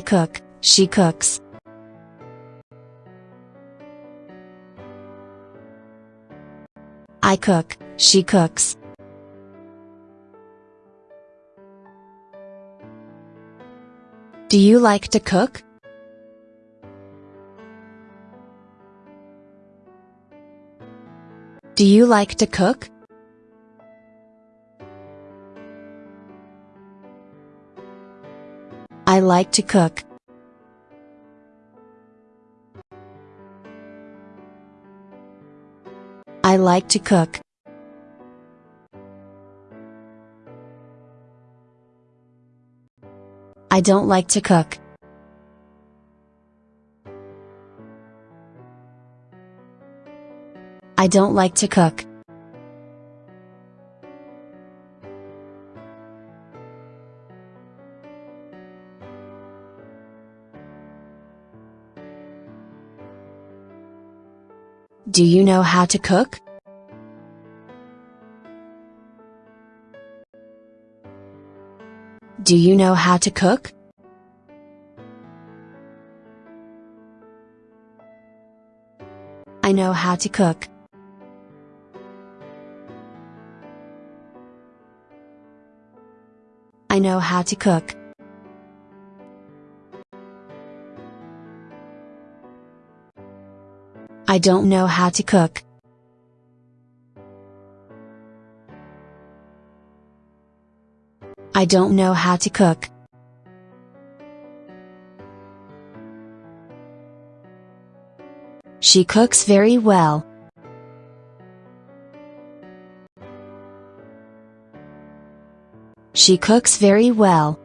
I cook, she cooks. I cook, she cooks. Do you like to cook? Do you like to cook? I like to cook. I like to cook. I don't like to cook. I don't like to cook. Do you know how to cook? Do you know how to cook? I know how to cook. I know how to cook. I don't know how to cook. I don't know how to cook. She cooks very well. She cooks very well.